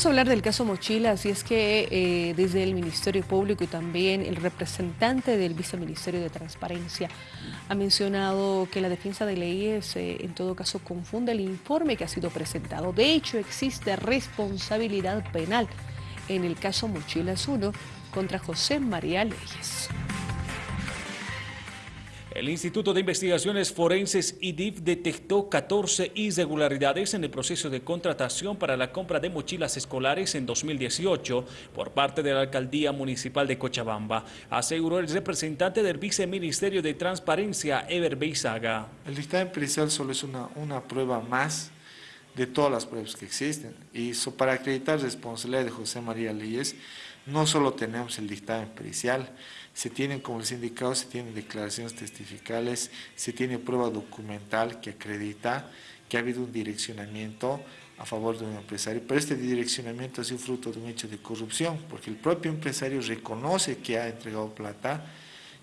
Vamos a hablar del caso Mochilas y es que eh, desde el Ministerio Público y también el representante del Viceministerio de Transparencia ha mencionado que la defensa de leyes eh, en todo caso confunde el informe que ha sido presentado. De hecho, existe responsabilidad penal en el caso Mochilas 1 contra José María Leyes. El Instituto de Investigaciones Forenses IDIF detectó 14 irregularidades en el proceso de contratación para la compra de mochilas escolares en 2018 por parte de la Alcaldía Municipal de Cochabamba, aseguró el representante del Viceministerio de Transparencia, Eber Beizaga. El dictamen pericial solo es una, prueba más de todas las pruebas que existen y para acreditar responsabilidad de José María Leyes no solo tenemos el dictamen pericial, se tienen, como les he se tienen declaraciones testificales, se tiene prueba documental que acredita que ha habido un direccionamiento a favor de un empresario, pero este direccionamiento ha sido fruto de un hecho de corrupción, porque el propio empresario reconoce que ha entregado plata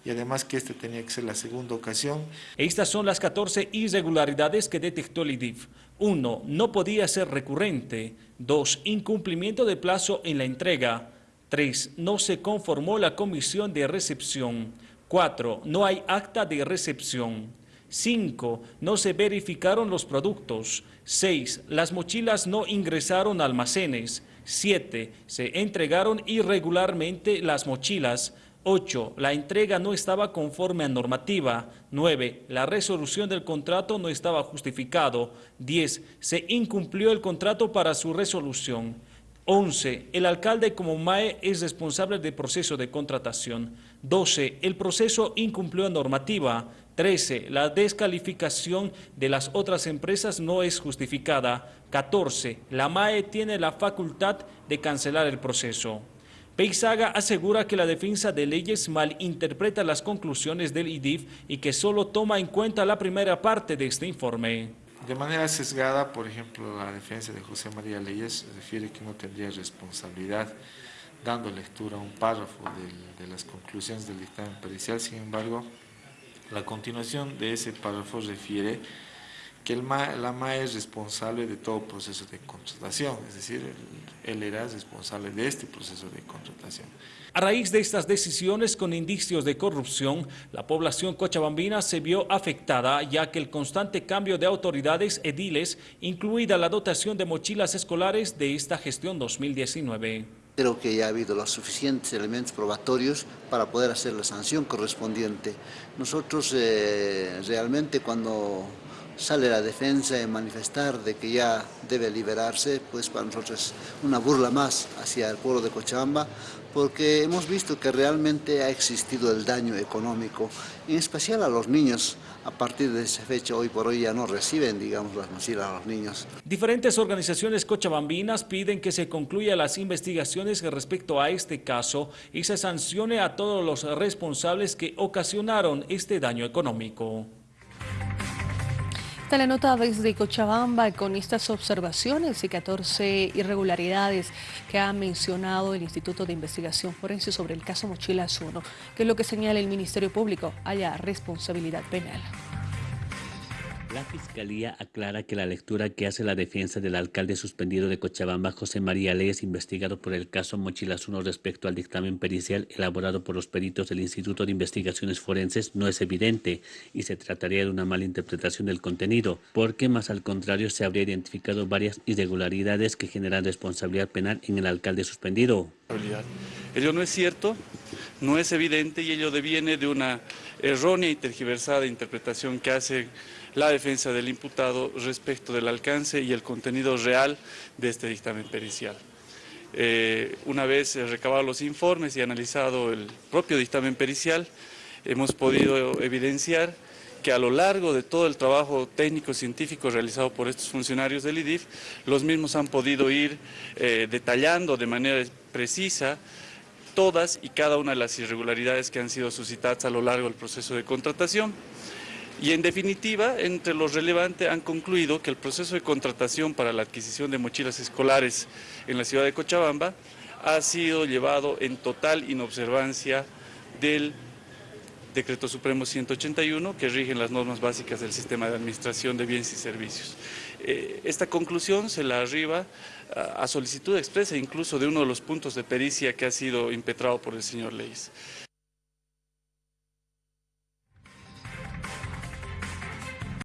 y además que esta tenía que ser la segunda ocasión. Estas son las 14 irregularidades que detectó el IDIF. 1. No podía ser recurrente. 2. Incumplimiento de plazo en la entrega. 3. No se conformó la comisión de recepción. 4. No hay acta de recepción. 5. No se verificaron los productos. 6. Las mochilas no ingresaron a almacenes. 7. Se entregaron irregularmente las mochilas. 8. La entrega no estaba conforme a normativa. 9. La resolución del contrato no estaba justificado. 10. Se incumplió el contrato para su resolución. 11. El alcalde como MAE es responsable del proceso de contratación. 12. El proceso incumplió normativa. 13. La descalificación de las otras empresas no es justificada. 14. La MAE tiene la facultad de cancelar el proceso. Peisaga asegura que la defensa de leyes malinterpreta las conclusiones del IDIF y que solo toma en cuenta la primera parte de este informe. De manera sesgada, por ejemplo, la defensa de José María Leyes refiere que no tendría responsabilidad dando lectura a un párrafo de, las conclusiones del dictamen pericial. Sin embargo, la continuación de ese párrafo refiere que el la MAE es responsable de todo proceso de contratación, es decir, él, era responsable de este proceso de contratación. A raíz de estas decisiones con indicios de corrupción, la población cochabambina se vio afectada ya que el constante cambio de autoridades ediles, incluida la dotación de mochilas escolares de esta gestión 2019. Creo que ya ha habido los suficientes elementos probatorios para poder hacer la sanción correspondiente. Nosotros eh, realmente cuando sale la defensa en manifestar de que ya debe liberarse, pues para nosotros es una burla más hacia el pueblo de Cochabamba, porque hemos visto que realmente ha existido el daño económico, en especial a los niños. A partir de esa fecha, hoy por hoy ya no reciben, digamos, las mochilas a los niños. Diferentes organizaciones cochabambinas piden que se concluya las investigaciones respecto a este caso y se sancione a todos los responsables que ocasionaron este daño económico. Esta la nota desde Cochabamba con estas observaciones y 14 irregularidades que ha mencionado el Instituto de Investigación Forense sobre el caso Mochilas 1, que es lo que señala el Ministerio Público, haya responsabilidad penal. Fiscalía aclara que la lectura que hace la defensa del alcalde suspendido de Cochabamba, José María Leyes, investigado por el caso Mochilas 1 respecto al dictamen pericial elaborado por los peritos del Instituto de Investigaciones Forenses, no es evidente y se trataría de una mala interpretación del contenido, porque más al contrario se habría identificado varias irregularidades que generan responsabilidad penal en el alcalde suspendido. Ello no es cierto, no es evidente y ello deviene de una errónea y tergiversada interpretación que hace la defensa del imputado respecto del alcance y el contenido real de este dictamen pericial. Eh, una vez recabados los informes y analizado el propio dictamen pericial, hemos podido evidenciar que a lo largo de todo el trabajo técnico-científico realizado por estos funcionarios del IDIF, los mismos han podido ir eh, detallando de manera precisa todas y cada una de las irregularidades que han sido suscitadas a lo largo del proceso de contratación. Y en definitiva, entre los relevantes han concluido que el proceso de contratación para la adquisición de mochilas escolares en la ciudad de Cochabamba ha sido llevado en total inobservancia del Decreto Supremo 181 que rigen las normas básicas del sistema de administración de bienes y servicios. Eh, esta conclusión se la arriba a solicitud expresa incluso de uno de los puntos de pericia que ha sido impetrado por el señor Leyes.